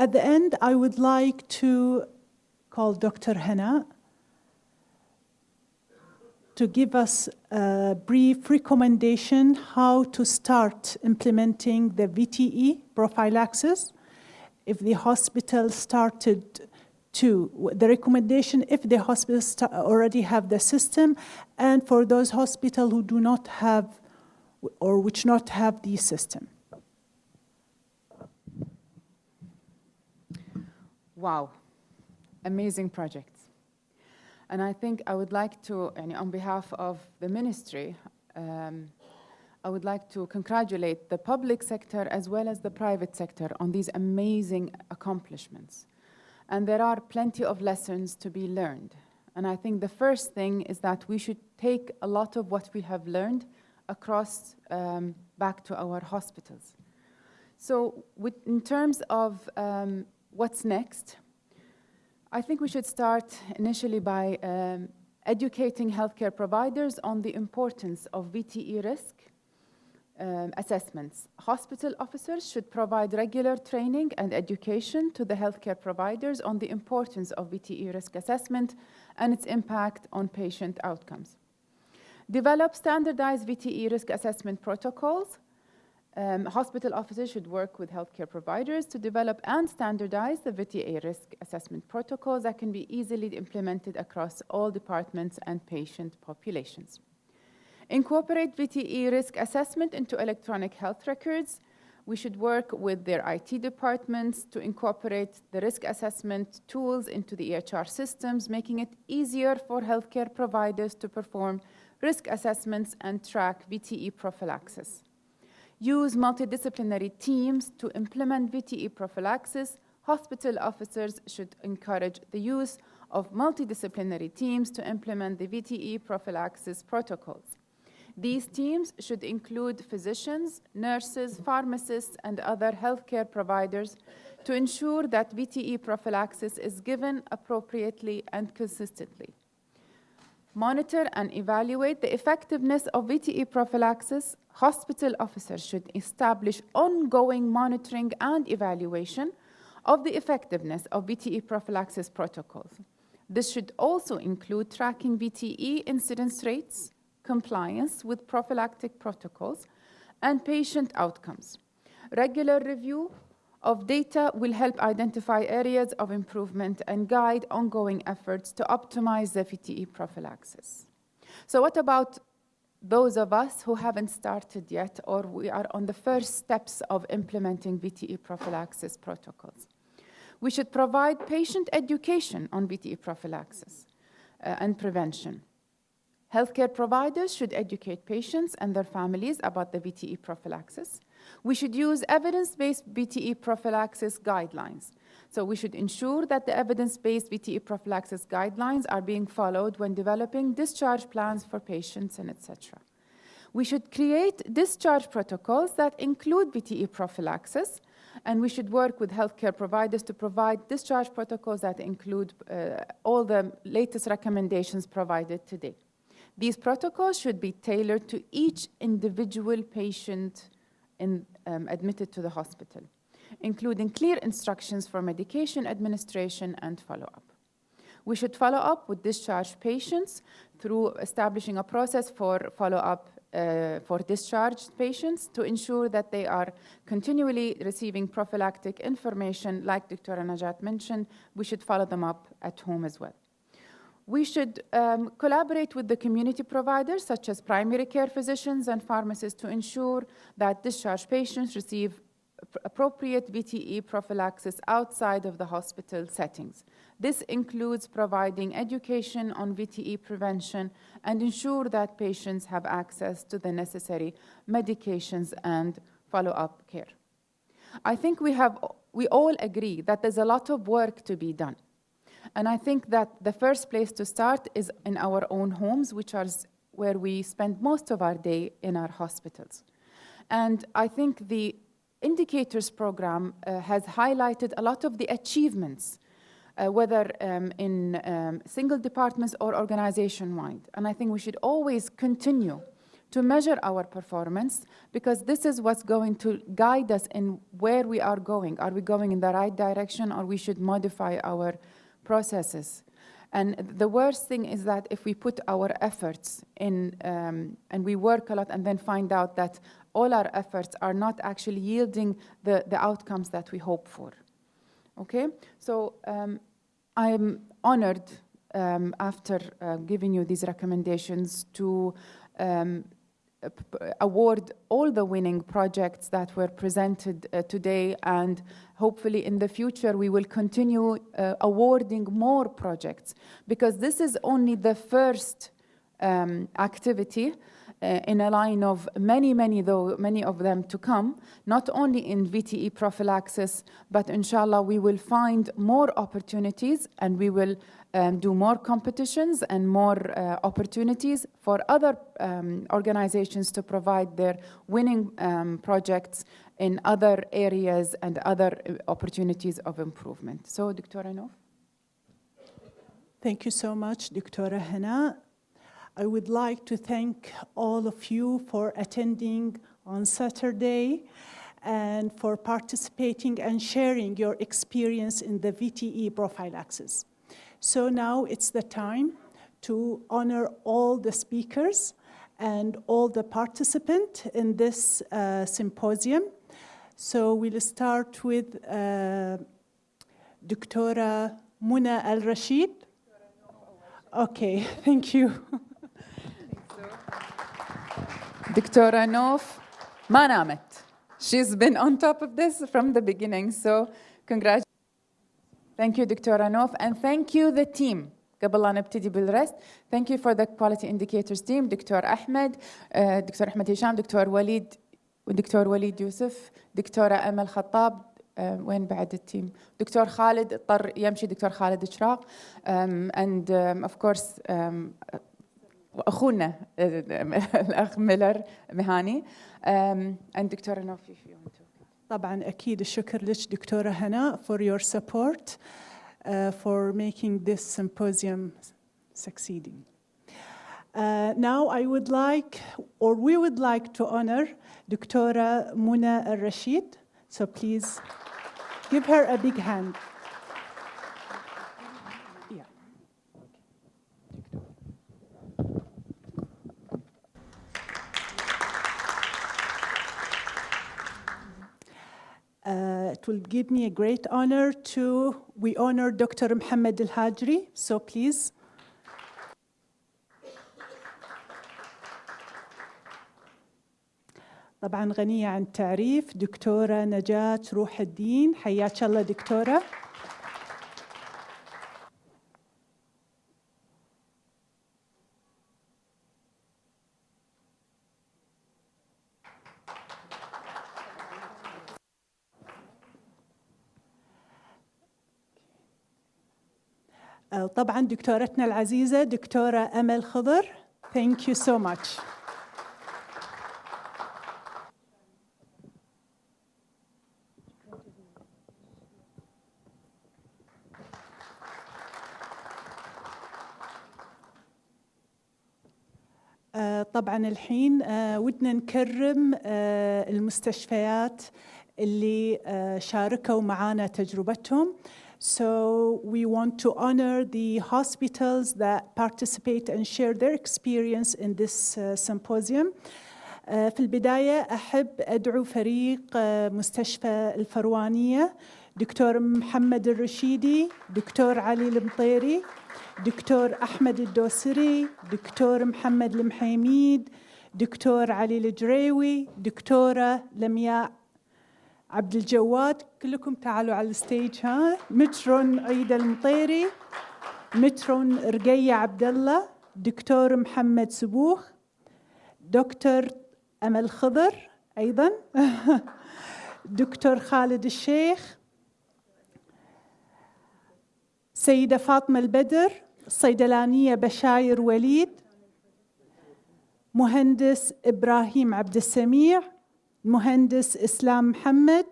At the end, I would like to call Dr. Hannah to give us a brief recommendation how to start implementing the VTE prophylaxis. If the hospital started to, the recommendation if the hospitals already have the system, and for those hospitals who do not have or which not have the system. Wow, amazing project. And I think I would like to, on behalf of the ministry, um, I would like to congratulate the public sector as well as the private sector on these amazing accomplishments. And there are plenty of lessons to be learned. And I think the first thing is that we should take a lot of what we have learned across um, back to our hospitals. So with, in terms of um, what's next, I think we should start initially by um, educating healthcare providers on the importance of VTE risk um, assessments. Hospital officers should provide regular training and education to the healthcare providers on the importance of VTE risk assessment and its impact on patient outcomes. Develop standardized VTE risk assessment protocols um, hospital officers should work with healthcare providers to develop and standardize the VTE risk assessment protocols that can be easily implemented across all departments and patient populations. Incorporate VTE risk assessment into electronic health records. We should work with their IT departments to incorporate the risk assessment tools into the EHR systems, making it easier for healthcare providers to perform risk assessments and track VTE prophylaxis use multidisciplinary teams to implement VTE prophylaxis, hospital officers should encourage the use of multidisciplinary teams to implement the VTE prophylaxis protocols. These teams should include physicians, nurses, pharmacists, and other healthcare providers to ensure that VTE prophylaxis is given appropriately and consistently. Monitor and evaluate the effectiveness of VTE prophylaxis hospital officers should establish ongoing monitoring and evaluation of the effectiveness of VTE prophylaxis protocols. This should also include tracking VTE incidence rates, compliance with prophylactic protocols, and patient outcomes. Regular review of data will help identify areas of improvement and guide ongoing efforts to optimize the VTE prophylaxis. So what about those of us who haven't started yet or we are on the first steps of implementing VTE prophylaxis protocols. We should provide patient education on VTE prophylaxis uh, and prevention. Healthcare providers should educate patients and their families about the VTE prophylaxis. We should use evidence-based VTE prophylaxis guidelines so we should ensure that the evidence-based VTE prophylaxis guidelines are being followed when developing discharge plans for patients and etc. We should create discharge protocols that include VTE prophylaxis, and we should work with healthcare providers to provide discharge protocols that include uh, all the latest recommendations provided today. These protocols should be tailored to each individual patient in, um, admitted to the hospital including clear instructions for medication administration and follow-up. We should follow up with discharged patients through establishing a process for follow-up uh, for discharged patients to ensure that they are continually receiving prophylactic information like Dr. Najat mentioned, we should follow them up at home as well. We should um, collaborate with the community providers such as primary care physicians and pharmacists to ensure that discharged patients receive appropriate VTE prophylaxis outside of the hospital settings. This includes providing education on VTE prevention and ensure that patients have access to the necessary medications and follow-up care. I think we, have, we all agree that there's a lot of work to be done. And I think that the first place to start is in our own homes, which are where we spend most of our day in our hospitals. And I think the indicators program uh, has highlighted a lot of the achievements, uh, whether um, in um, single departments or organization-wide. And I think we should always continue to measure our performance because this is what's going to guide us in where we are going. Are we going in the right direction or we should modify our processes? And the worst thing is that if we put our efforts in um, and we work a lot and then find out that all our efforts are not actually yielding the, the outcomes that we hope for. Okay? So um, I'm honored um, after uh, giving you these recommendations to um, award all the winning projects that were presented uh, today. And hopefully in the future we will continue uh, awarding more projects. Because this is only the first um, activity uh, in a line of many, many, though, many of them to come, not only in VTE prophylaxis, but inshallah we will find more opportunities and we will um, do more competitions and more uh, opportunities for other um, organizations to provide their winning um, projects in other areas and other uh, opportunities of improvement. So, Dr. Nof. Thank you so much, Dr. Hana. I would like to thank all of you for attending on Saturday and for participating and sharing your experience in the VTE prophylaxis. So now it's the time to honor all the speakers and all the participants in this uh, symposium. So we'll start with uh, Dr. Muna Al-Rashid. Okay, thank you. Dr. Nof ما She's been on top of this from the beginning, so congratulations. Thank you, Dr. Nof, and thank you, the team. قبل لا نبتدي بالرست thank you for the quality indicators team دكتور أحمد دكتور أحمد هشام دكتور وليد ودكتور وليد يوسف دكتورة أمل خطاب وين بعد التيم دكتور خالد اضطر يمشي دكتور خالد شراق and um, of course um, واخونا الاخ ميلر مهاني and دكتوره نوفي if you طبعا أكيد الشكر لك دكتوره هنا for your support uh, for making this succeeding. Uh, now I would like, or we would like to honor Dr. Muna al-Rashid. So please give her a big hand. will give me a great honor to, we honor Dr. Muhammad Al-Hajri, so please. طبعا غنية عن التعريف دكتورة نجاة روح الدين حياك الله دكتورة طبعا دكتورتنا العزيزة دكتورة أمل خضر. Thank you so much. طبعا الحين ودنا نكرم المستشفيات اللي شاركوا معنا تجربتهم. So we want to honor the hospitals that participate and share their experience in this uh, symposium. في البداية أحب أدعو فريق مستشفى الفروانية دكتور محمد الرشيدي دكتور علي المطيري دكتور أحمد الدوسري دكتور محمد المحيميد دكتور علي الجريوي دكتورة لمياء عبد الجواد كلكم تعالوا على الستيج ها؟ مترون عيد المطيري مترون رقية عبد الله دكتور محمد سبوخ دكتور أمل خضر أيضا دكتور خالد الشيخ سيدة فاطمة البدر الصيدلانية بشاير وليد مهندس إبراهيم عبد السميع المهندس إسلام محمد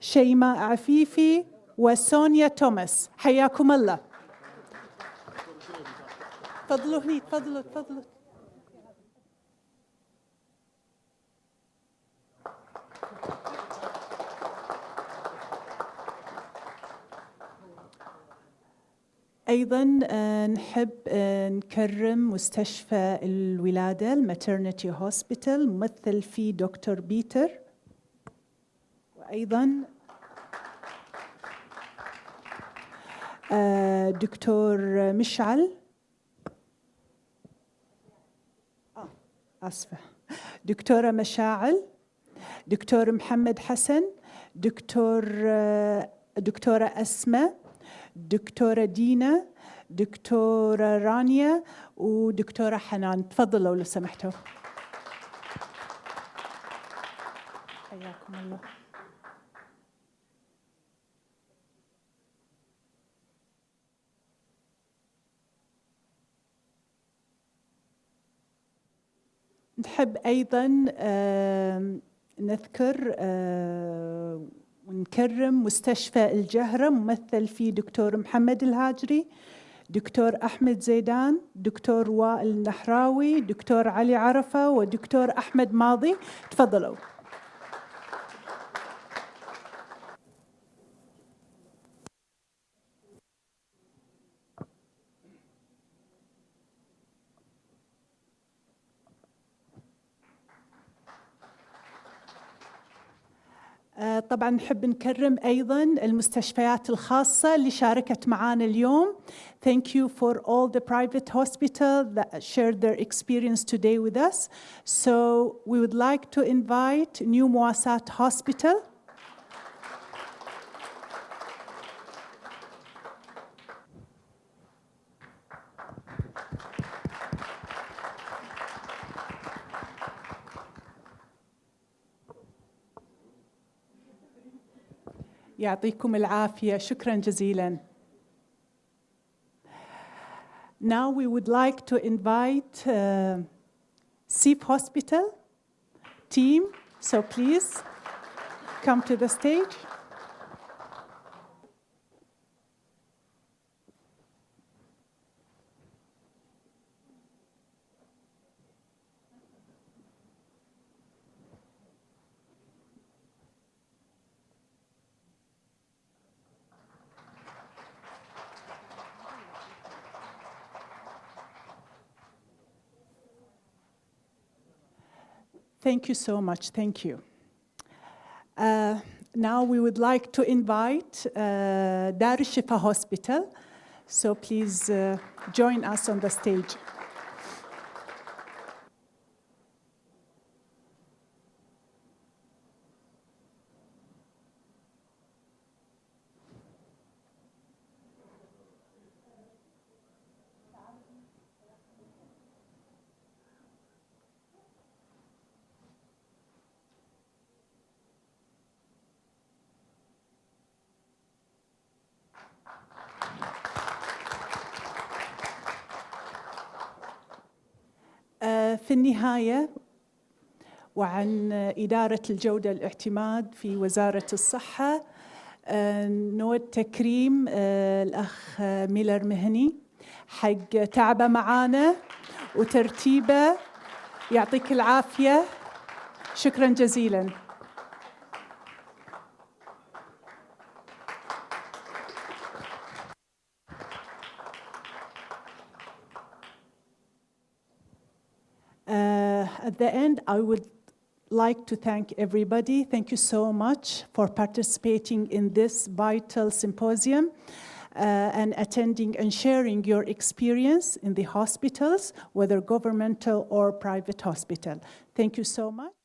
شيماء عفيفي وسونيا توماس. حياكم الله. تفضلوا هني تفضلوا تفضلوا. أيضا آه، نحب آه، نكرم مستشفى الولادة الماترنتي هوسبيتال ممثل فيه دكتور بيتر. وأيضا آه، دكتور مشعل. آسفة. دكتورة مشاعل. دكتور محمد حسن. دكتور دكتورة أسماء. دكتورة دينا دكتورة رانيا ودكتورة حنان. تفضلوا لو سمحتوا. حياكم الله. نحب أيضا نذكر ونكرم مستشفى الجهرة ممثل فيه دكتور محمد الهاجري دكتور أحمد زيدان دكتور وائل النحراوي دكتور علي عرفة ودكتور أحمد ماضي. تفضلوا. طبعا نحب نكرم أيضا المستشفيات الخاصه اللي شاركت معنا اليوم Thank you for all the private hospitals that shared their experience today with us. So we would like to invite New Moassat Hospital. يعطيكم العافية شكرا جزيلا Now we would like to invite uh, SIF Hospital team, so please come to the stage. Thank you so much. Thank you. Uh, now we would like to invite uh, Dar Shifa Hospital. So please uh, join us on the stage. في النهاية وعن إدارة الجودة الاعتماد في وزارة الصحة آه، نود تكريم آه، الأخ ميلر مهني حق تعبه معانا وترتيبه. يعطيك العافية. شكرا جزيلا. At the end, I would like to thank everybody. Thank you so much for participating in this vital symposium uh, and attending and sharing your experience in the hospitals, whether governmental or private hospital. Thank you so much.